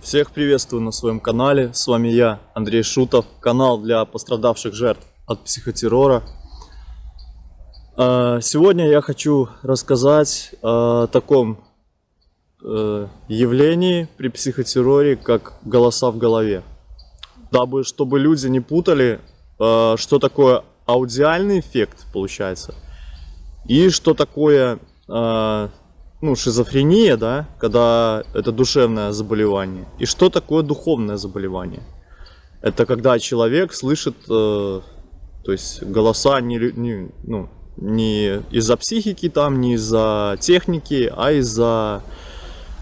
Всех приветствую на своем канале. С вами я, Андрей Шутов. Канал для пострадавших жертв от психотеррора. А, Сегодня я хочу рассказать о таком э, явлении при психотерроре, как голоса в голове. Дабы, чтобы люди не путали, э, что такое аудиальный эффект, получается, и что такое э, ну, шизофрения, да, когда это душевное заболевание, и что такое духовное заболевание. Это когда человек слышит, э, то есть голоса не, не, ну, не из-за психики там, не из-за техники, а из-за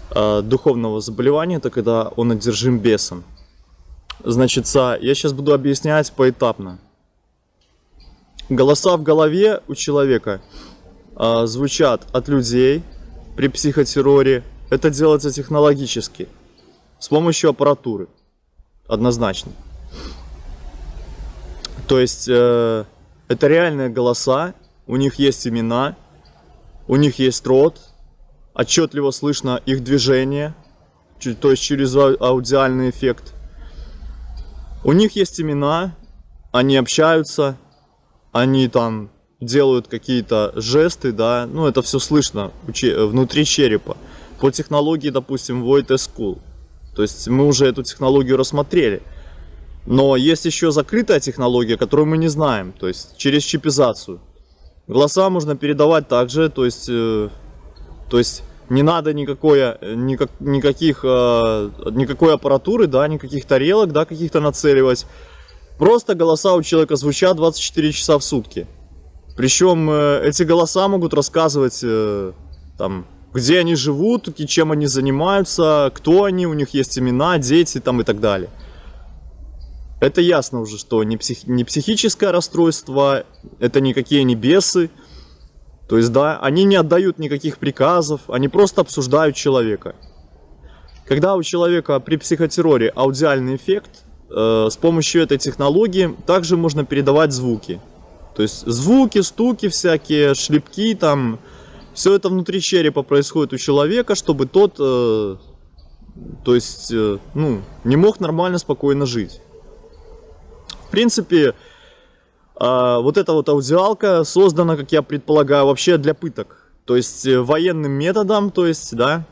э, духовного заболевания, это когда он одержим бесом. Значит, я сейчас буду объяснять поэтапно. Голоса в голове у человека а, звучат от людей при психотерроре. Это делается технологически, с помощью аппаратуры, однозначно. То есть э, это реальные голоса, у них есть имена, у них есть рот, отчетливо слышно их движение, то есть через ау- аудиальный эффект. У них есть имена, они общаются, они там делают какие-то жесты, да, ну это все слышно внутри черепа. По технологии, допустим, Void School. То есть мы уже эту технологию рассмотрели. Но есть еще закрытая технология, которую мы не знаем, то есть через чипизацию. Голоса можно передавать также, то есть, э, то есть не надо никакой, никак, никаких, э, никакой аппаратуры, да, никаких тарелок, да, каких-то нацеливать. Просто голоса у человека звучат 24 часа в сутки. Причем э, эти голоса могут рассказывать, э, там, где они живут, чем они занимаются, кто они, у них есть имена, дети там и так далее. Это ясно уже, что не, псих- не психическое расстройство, это никакие не бесы. То есть, да, они не отдают никаких приказов, они просто обсуждают человека. Когда у человека при психотерроре аудиальный эффект, э, с помощью этой технологии также можно передавать звуки. То есть звуки, стуки всякие, шлепки там, все это внутри черепа происходит у человека, чтобы тот, э, то есть, э, ну, не мог нормально, спокойно жить. В принципе, а, вот эта вот аудиалка создана, как я предполагаю, вообще для пыток. То есть э, военным методом, то есть, да,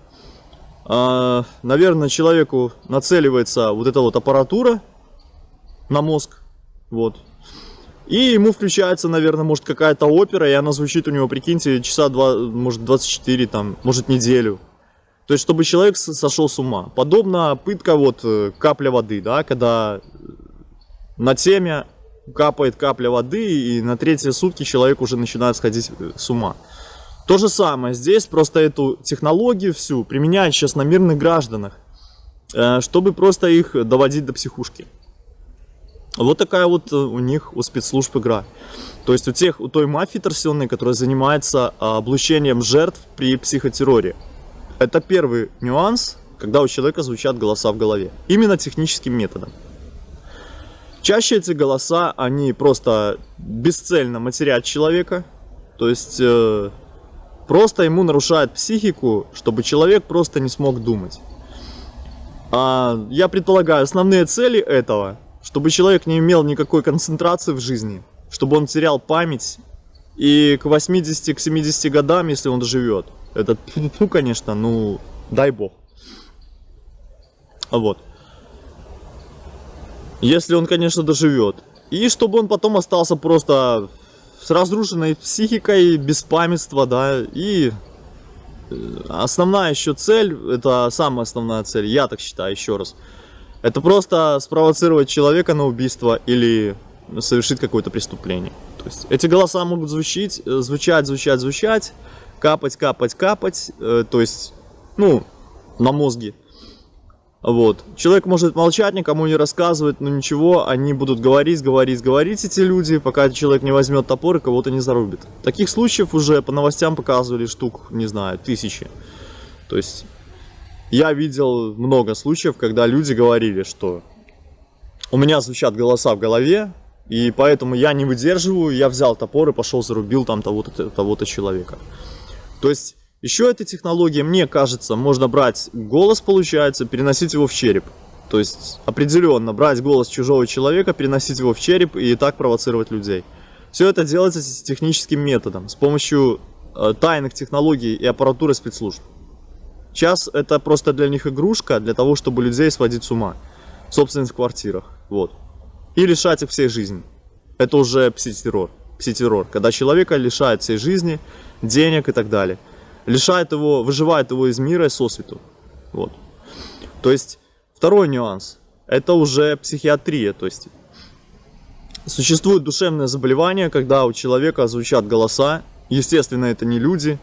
а, наверное, человеку нацеливается вот эта вот аппаратура на мозг, вот. И ему включается, наверное, может какая-то опера, и она звучит у него, прикиньте, часа два, может 24, там, может неделю. То есть, чтобы человек сошел с ума. Подобно пытка вот э, капля воды, да, когда на теме капает капля воды, и на третьи сутки человек уже начинает сходить э, с ума. То же самое здесь, просто эту технологию всю применяют сейчас на мирных гражданах, э, чтобы просто их доводить до психушки. Вот такая вот э, у них, у спецслужб игра. То есть у тех, у той мафии торсионной, которая занимается а, облучением жертв при психотерроре. Это первый нюанс, когда у человека звучат голоса в голове. Именно техническим методом. Чаще эти голоса, они просто бесцельно матерят человека. То есть э, просто ему нарушают психику, чтобы человек просто не смог думать. А, я предполагаю, основные цели этого, чтобы человек не имел никакой концентрации в жизни, чтобы он терял память, и к 80, к 70 годам, если он доживет, это, ну, конечно, ну, дай бог. Вот. Если он, конечно, доживет. И чтобы он потом остался просто с разрушенной психикой, без памятства, да, и э, основная еще цель, это самая основная цель, я так считаю, еще раз, это просто спровоцировать человека на убийство или совершить какое-то преступление. То есть эти голоса могут звучить, э, звучать, звучать, звучать, капать, капать, капать, э, то есть, ну, на мозге. Вот. Человек может молчать, никому не рассказывать, но ничего, они будут говорить, говорить, говорить эти люди, пока человек не возьмет топор и кого-то не зарубит. Таких случаев уже по новостям показывали штук, не знаю, тысячи. То есть я видел много случаев, когда люди говорили, что у меня звучат голоса в голове, и поэтому я не выдерживаю, я взял топор и пошел зарубил там того-то того человека. То есть Еще эта технология, мне кажется, можно брать голос, получается, переносить его в череп. То есть определенно брать голос чужого человека, переносить его в череп и так провоцировать людей. Все это делается с техническим методом, с помощью э, тайных технологий и аппаратуры спецслужб. Сейчас это просто для них игрушка, для того, чтобы людей сводить с ума. Собственных в квартирах. Вот. И лишать их всей жизни. Это уже пситеррор. Пситеррор. Когда человека лишает всей жизни, денег и так далее. Лишает его, выживает его из мира и сосвету. Вот. То есть, второй нюанс. Это уже психиатрия. То есть, Существует душевное заболевание, когда у человека звучат голоса. Естественно, это не люди.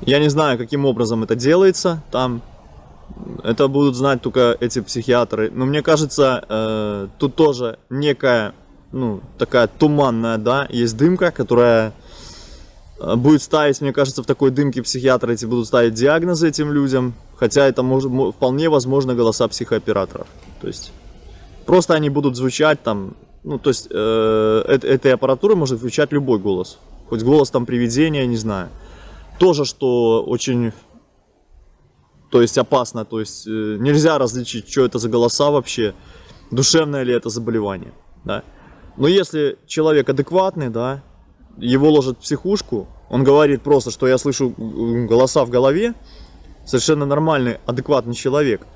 Я не знаю, каким образом это делается. Там это будут знать только эти психиатры. Но мне кажется, э, тут тоже некая, ну, такая туманная, да, есть дымка, которая э, будет ставить, мне кажется, в такой дымке психиатры эти будут ставить диагнозы этим людям. Хотя это может, вполне возможно голоса психооператоров. То есть просто они будут звучать там ну, то есть э, этой аппаратуры может включать любой голос. Хоть голос там привидения, не знаю. Тоже, что очень, то есть опасно. То есть э, нельзя различить, что это за голоса вообще, душевное ли это заболевание. Да? Но если человек адекватный, да, его ложат в психушку, он говорит просто, что я слышу голоса в голове, совершенно нормальный, адекватный человек,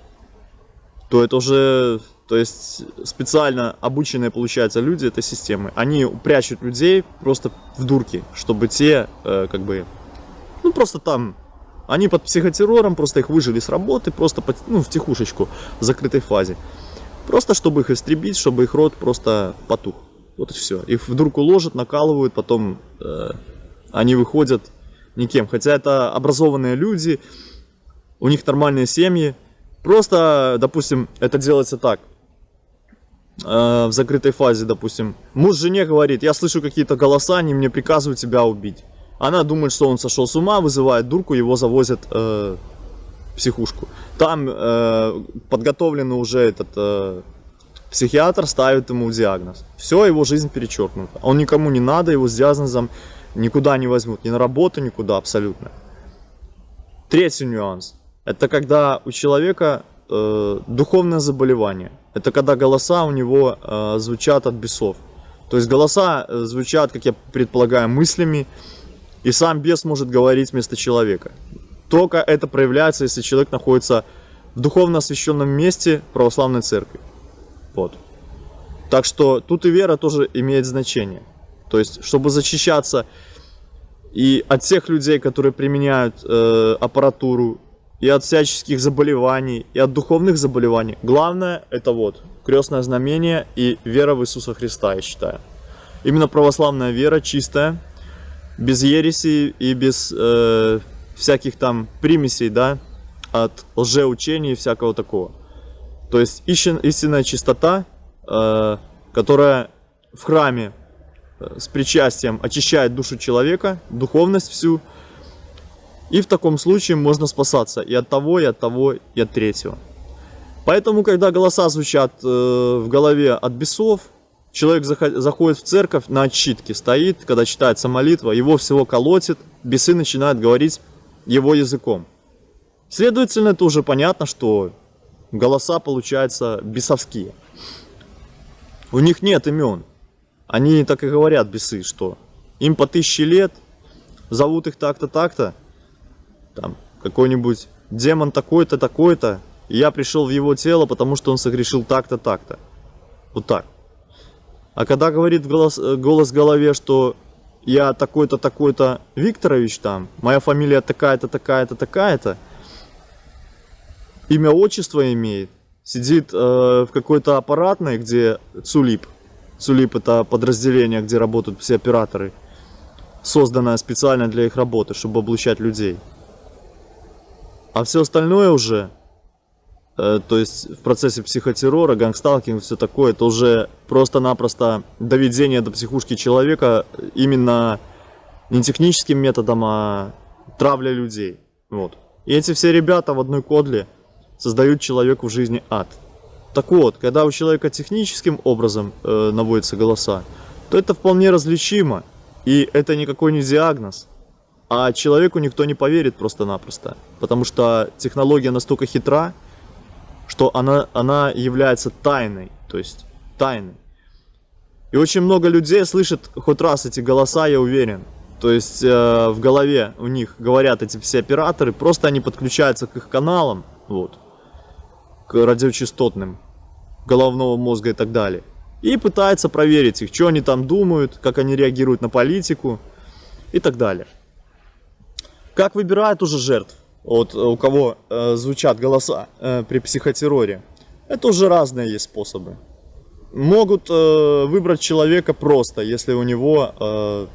то это уже то есть специально обученные, получается, люди этой системы, они прячут людей просто в дурки, чтобы те, э, как бы, ну просто там, они под психотеррором, просто их выжили с работы, просто под, ну, в тихушечку, в закрытой фазе. Просто чтобы их истребить, чтобы их рот просто потух. Вот и все. Их в дурку ложат, накалывают, потом э, они выходят никем. Хотя это образованные люди, у них нормальные семьи. Просто, допустим, это делается так э, в закрытой фазе, допустим, муж жене говорит, я слышу какие-то голоса, они мне приказывают тебя убить. Она думает, что он сошел с ума, вызывает дурку, его завозят э, в психушку. Там э, подготовленный уже этот э, психиатр ставит ему диагноз. Все, его жизнь перечеркнута. Он никому не надо, его с диагнозом никуда не возьмут, ни на работу, никуда абсолютно. Третий нюанс. Это когда у человека э, духовное заболевание. Это когда голоса у него э, звучат от бесов. То есть голоса э, звучат, как я предполагаю, мыслями, и сам бес может говорить вместо человека. Только это проявляется, если человек находится в духовно освященном месте православной церкви. Вот. Так что тут и вера тоже имеет значение. То есть, чтобы защищаться и от тех людей, которые применяют э, аппаратуру, и от всяческих заболеваний, и от духовных заболеваний. Главное это вот крестное знамение и вера в Иисуса Христа, я считаю. Именно православная вера чистая, без ереси и без э, всяких там примесей, да, от лжеучений и всякого такого. То есть истинная чистота, э, которая в храме э, с причастием очищает душу человека, духовность всю, и в таком случае можно спасаться и от того, и от того, и от третьего. Поэтому, когда голоса звучат э, в голове от бесов, человек заходит в церковь, на отчитке стоит, когда читается молитва, его всего колотит, бесы начинают говорить его языком. Следовательно, это уже понятно, что голоса получаются бесовские. У них нет имен. Они так и говорят, бесы, что им по тысяче лет, зовут их так-то, так-то, там, какой-нибудь демон такой-то, такой-то, я пришел в его тело, потому что он согрешил так-то, так-то. Вот так. А когда говорит голос, э, голос в голове, что я такой-то, такой-то Викторович там, моя фамилия такая-то, такая-то, такая-то, имя, отчество имеет, сидит э, в какой-то аппаратной, где ЦУЛИП, ЦУЛИП это подразделение, где работают все операторы, созданное специально для их работы, чтобы облучать людей. А все остальное уже, то есть в процессе психотеррора, гангсталкинг, все такое, это уже просто-напросто доведение до психушки человека именно не техническим методом, а травля людей. Вот. И эти все ребята в одной кодле создают человеку в жизни ад. Так вот, когда у человека техническим образом э, наводятся голоса, то это вполне различимо. И это никакой не диагноз. А человеку никто не поверит просто-напросто. Потому что технология настолько хитра, что она, она является тайной. То есть тайной. И очень много людей слышат хоть раз эти голоса, я уверен. То есть э, в голове у них говорят эти все операторы, просто они подключаются к их каналам, вот, к радиочастотным, головного мозга и так далее. И пытаются проверить их, что они там думают, как они реагируют на политику и так далее. Как выбирают уже жертв, вот у кого э, звучат голоса э, при психотерроре, это уже разные есть способы могут э, выбрать человека просто, если у него, э,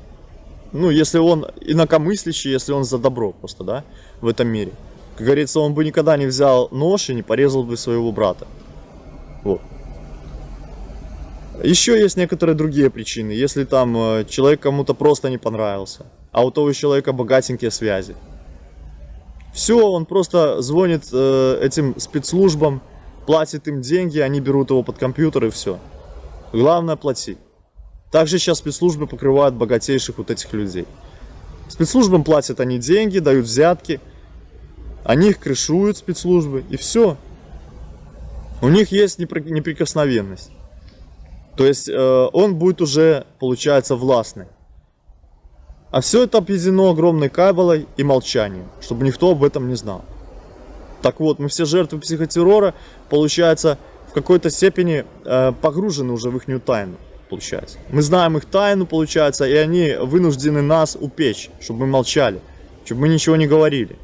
ну, если он инакомыслящий, если он за добро просто, да, в этом мире. Как говорится, он бы никогда не взял нож и не порезал бы своего брата. Вот. Еще есть некоторые другие причины. Если там э, человек кому-то просто не понравился, а у того человека богатенькие связи. Все, он просто звонит э, этим спецслужбам, платит им деньги, они берут его под компьютер и все. Главное плати. Также сейчас спецслужбы покрывают богатейших вот этих людей. Спецслужбам платят они деньги, дают взятки, они их крышуют, спецслужбы, и все. У них есть неприкосновенность. То есть э, он будет уже, получается, властный. А все это объединено огромной кабелой и молчанием, чтобы никто об этом не знал. Так вот, мы все жертвы психотеррора, получается, в какой-то степени э, погружены уже в их тайну, получается. Мы знаем их тайну, получается, и они вынуждены нас упечь, чтобы мы молчали, чтобы мы ничего не говорили.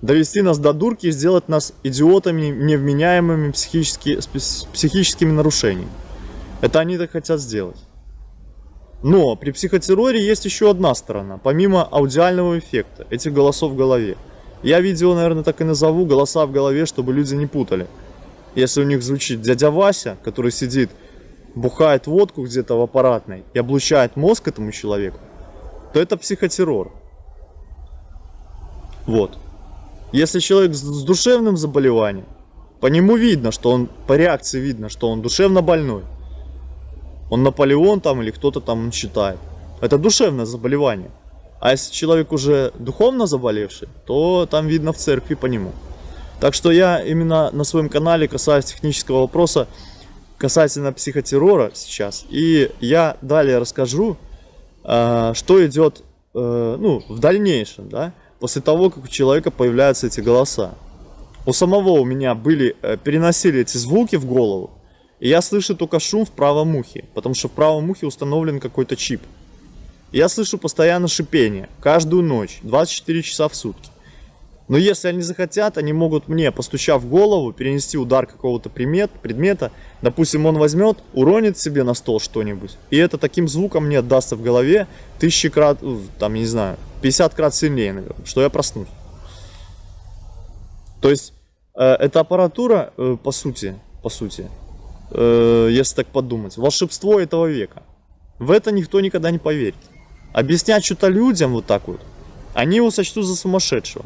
Довести нас до дурки и сделать нас идиотами, невменяемыми психически, с психическими нарушениями. Это они так хотят сделать. Но при психотерроре есть еще одна сторона, помимо аудиального эффекта, этих голосов в голове. Я видео, наверное, так и назову «Голоса в голове», чтобы люди не путали. Если у них звучит дядя Вася, который сидит, бухает водку где-то в аппаратной и облучает мозг этому человеку, то это психотеррор. Вот. Если человек с душевным заболеванием, по нему видно, что он, по реакции видно, что он душевно больной. Он Наполеон там или кто-то там считает. Это душевное заболевание. А если человек уже духовно заболевший, то там видно в церкви по нему. Так что я именно на своем канале касаюсь технического вопроса касательно психотеррора сейчас. И я далее расскажу, э, что идет э, ну, в дальнейшем, да, после того, как у человека появляются эти голоса. У самого у меня были, э, переносили эти звуки в голову, и я слышу только шум в правом ухе, потому что в правом ухе установлен какой-то чип. Я слышу постоянно шипение, каждую ночь, 24 часа в сутки. Но если они захотят, они могут мне, постучав голову, перенести удар какого-то предмет, предмета. Допустим, он возьмет, уронит себе на стол что-нибудь. И это таким звуком мне отдастся в голове тысячи крат, э, там, не знаю, 50 крат сильнее, наверное, что я проснусь. То есть, э, эта аппаратура, э, по сути, по сути, э, если так подумать, волшебство этого века. В это никто никогда не поверит. Объяснять что-то людям вот так вот, они его сочтут за сумасшедшего.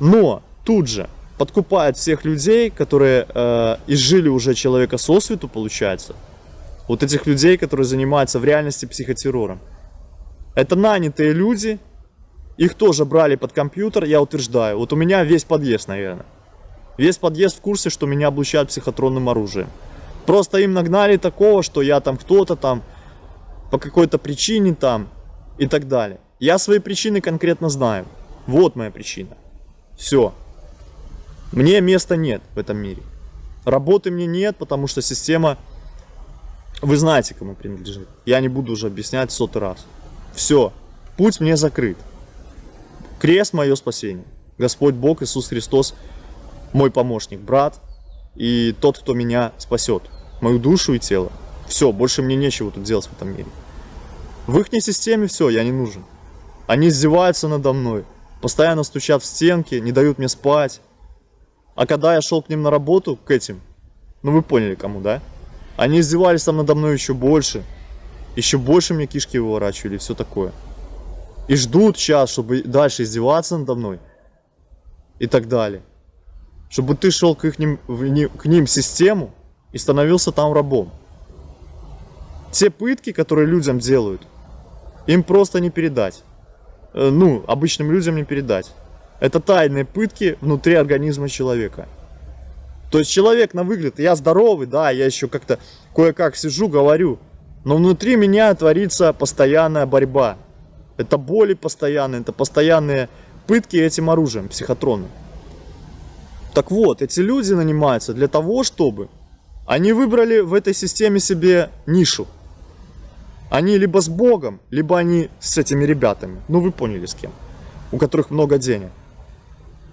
Но тут же подкупают всех людей, которые э, изжили уже человека со свету, получается. Вот этих людей, которые занимаются в реальности психотеррором. Это нанятые люди, их тоже брали под компьютер, я утверждаю. Вот у меня весь подъезд, наверное. Весь подъезд в курсе, что меня облучают психотронным оружием. Просто им нагнали такого, что я там кто-то там по какой-то причине там и так далее. Я свои причины конкретно знаю. Вот моя причина. Все. Мне места нет в этом мире. Работы мне нет, потому что система... Вы знаете, кому принадлежит. Я не буду уже объяснять сотый раз. Все. Путь мне закрыт. Крест мое спасение. Господь Бог Иисус Христос мой помощник, брат и тот, кто меня спасет. Мою душу и тело. Все, больше мне нечего тут делать в этом мире. В их системе все, я не нужен. Они издеваются надо мной. Постоянно стучат в стенки, не дают мне спать. А когда я шел к ним на работу, к этим, ну вы поняли кому, да? Они издевались там надо мной еще больше. Еще больше мне кишки выворачивали все такое. И ждут час, чтобы дальше издеваться надо мной. И так далее. Чтобы ты шел к, их, к ним систему и становился там рабом. Те пытки, которые людям делают, им просто не передать. э, ну, обычным людям не передать. Это тайные пытки внутри организма человека. То есть человек на выгляд, я здоровый, да, я еще как-то кое-как сижу, говорю, но внутри меня творится постоянная борьба. Это боли постоянные, это постоянные пытки этим оружием, психотроны. Так вот, эти люди нанимаются для того, чтобы они выбрали в этой системе себе нишу. Они либо с Богом, либо они с этими ребятами. Ну, вы поняли с кем. У которых много денег.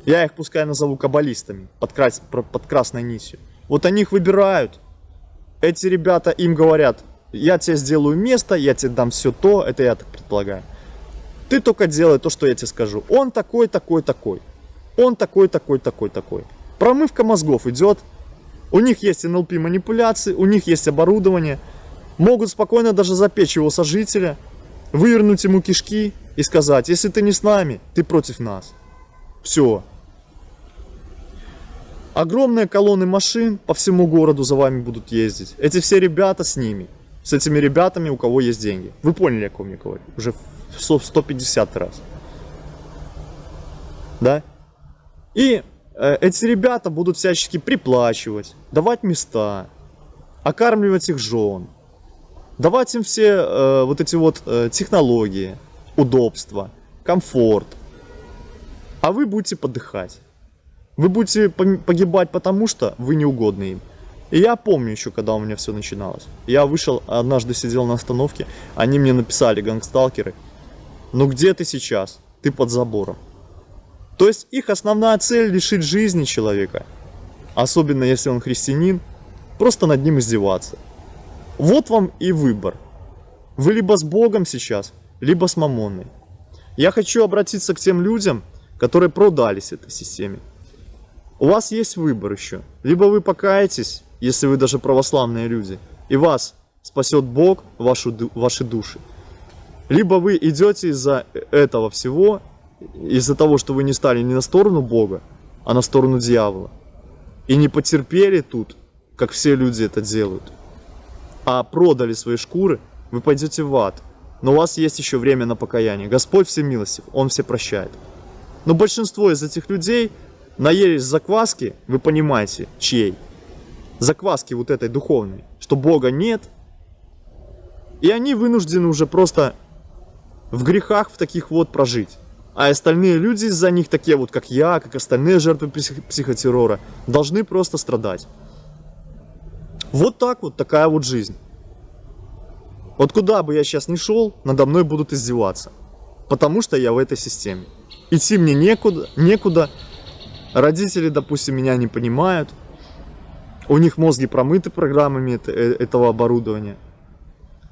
Я их пускай назову каббалистами под, крас... под красной нитью. Вот они их выбирают. Эти ребята им говорят, я тебе сделаю место, я тебе дам все то, это я так предполагаю. Ты только делай то, что я тебе скажу. Он такой, такой, такой. Он такой, такой, такой, такой. Промывка мозгов идет. У них есть НЛП манипуляции, у них есть оборудование. Могут спокойно даже запечь его сожителя, вывернуть ему кишки и сказать, если ты не с нами, ты против нас. Все. Огромные колонны машин по всему городу за вами будут ездить. Эти все ребята с ними. С этими ребятами, у кого есть деньги. Вы поняли, о ком я говорю? Уже в 150 раз. Да? И э, эти ребята будут всячески приплачивать, давать места, окармливать их жен, давать им все э, вот эти вот э, технологии, удобства, комфорт. А вы будете подыхать. Вы будете погибать потому, что вы неугодны им. И я помню еще, когда у меня все начиналось. Я вышел, однажды сидел на остановке, они мне написали, гангсталкеры, ну где ты сейчас? Ты под забором. То есть их основная цель лишить жизни человека, особенно если он христианин, просто над ним издеваться. Вот вам и выбор. Вы либо с Богом сейчас, либо с Мамонной. Я хочу обратиться к тем людям, которые продались этой системе. У вас есть выбор еще. Либо вы покаетесь, если вы даже православные люди, и вас спасет Бог, вашу, ваши души. Либо вы идете из-за этого всего из-за того, что вы не стали не на сторону Бога, а на сторону дьявола. И не потерпели тут, как все люди это делают, а продали свои шкуры, вы пойдете в ад. Но у вас есть еще время на покаяние. Господь всемилостив, Он все прощает. Но большинство из этих людей наелись закваски, вы понимаете, чьей? Закваски вот этой духовной, что Бога нет. И они вынуждены уже просто в грехах в таких вот прожить а остальные люди из-за них, такие вот как я, как остальные жертвы психотеррора, должны просто страдать. Вот так вот, такая вот жизнь. Вот куда бы я сейчас ни шел, надо мной будут издеваться. Потому что я в этой системе. Идти мне некуда, некуда. Родители, допустим, меня не понимают. У них мозги промыты программами э, этого оборудования.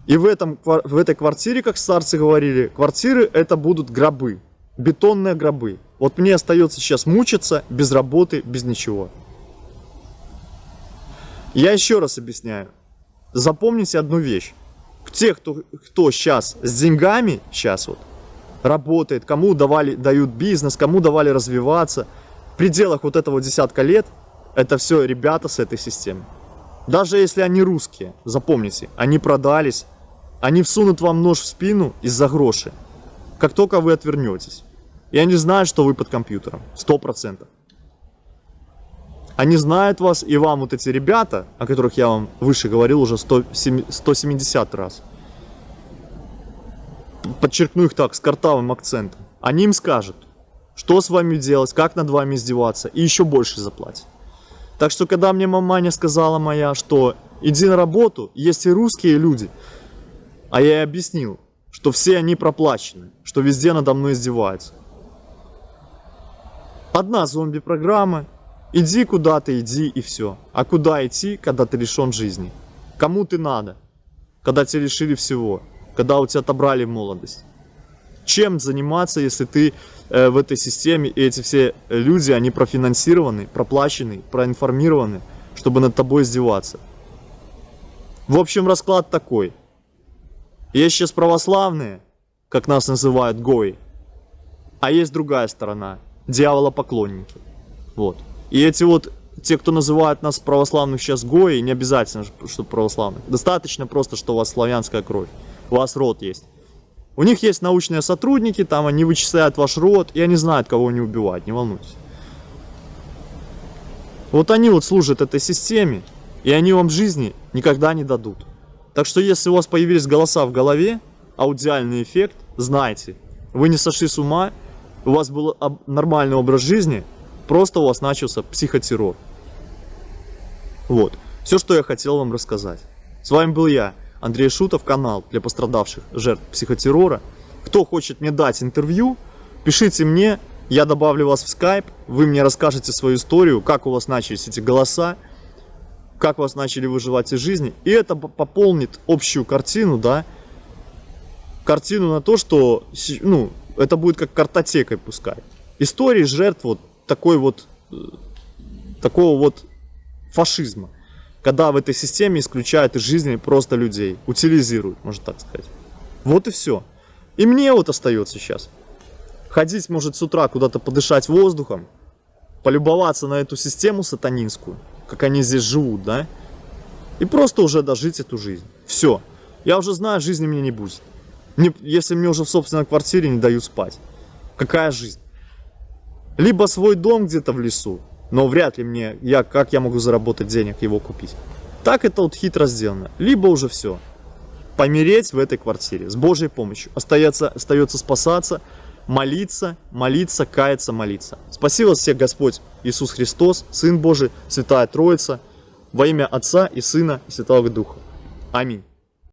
И в, этом, в этой квартире, как старцы говорили, квартиры это будут гробы бетонные гробы. Вот мне остается сейчас мучиться без работы, без ничего. Я еще раз объясняю. Запомните одну вещь. Те, кто, кто сейчас с деньгами, сейчас вот, работает, кому давали, дают бизнес, кому давали развиваться, в пределах вот этого десятка лет, это все ребята с этой системы. Даже если они русские, запомните, они продались, они всунут вам нож в спину из-за гроши, как только вы отвернетесь. И они знают, что вы под компьютером. Сто процентов. Они знают вас, и вам вот эти ребята, о которых я вам выше говорил уже 100, 170 раз. Подчеркну их так, с картавым акцентом. Они им скажут, что с вами делать, как над вами издеваться, и еще больше заплатят. Так что, когда мне маманя сказала моя, что иди на работу, есть и русские люди, а я ей объяснил, что все они проплачены, что везде надо мной издеваются. Одна зомби-программа. Иди куда-то, иди и все. А куда идти, когда ты лишен жизни? Кому ты надо? Когда тебя лишили всего? Когда у тебя отобрали молодость? Чем заниматься, если ты э, в этой системе, и эти все люди, они профинансированы, проплачены, проинформированы, чтобы над тобой издеваться? В общем, расклад такой. Есть сейчас православные, как нас называют гои, а есть другая сторона – дьяволопоклонники. Вот. И эти вот, те, кто называют нас православных сейчас гои, не обязательно, что православных. Достаточно просто, что у вас славянская кровь. У вас род есть. У них есть научные сотрудники, там они вычисляют ваш род, и они знают, кого они убивают, не волнуйтесь. Вот они вот служат этой системе, и они вам жизни никогда не дадут. Так что если у вас появились голоса в голове, аудиальный эффект, знайте, вы не сошли с ума, у вас был нормальный образ жизни, просто у вас начался психотеррор. Вот, все, что я хотел вам рассказать. С вами был я, Андрей Шутов, канал для пострадавших жертв психотеррора. Кто хочет мне дать интервью, пишите мне, я добавлю вас в скайп, вы мне расскажете свою историю, как у вас начались эти голоса, как вас начали выживать из жизни, и это пополнит общую картину, да, картину на то, что, ну, это будет как картотекой пускай. Истории жертв вот такой вот, э, такого вот фашизма, когда в этой системе исключают из жизни просто людей, утилизируют, можно так сказать. Вот и все. И мне вот остается сейчас ходить, может, с утра куда-то подышать воздухом, полюбоваться на эту систему сатанинскую, как они здесь живут, да, и просто уже дожить эту жизнь. Все. Я уже знаю, жизни мне не будет. Мне- если мне уже в собственной квартире не дают спать. Какая жизнь? Либо свой дом где-то в лесу, но вряд ли мне, я, как я могу заработать денег, его купить. Так это вот хитро сделано. Либо уже все. Помереть в этой квартире с Божьей помощью. Остается, остается спасаться, молиться, молиться, каяться, молиться. Спасибо всех Господь Иисус Христос, Сын Божий, Святая Троица, во имя Отца и Сына и Святого Духа. Аминь.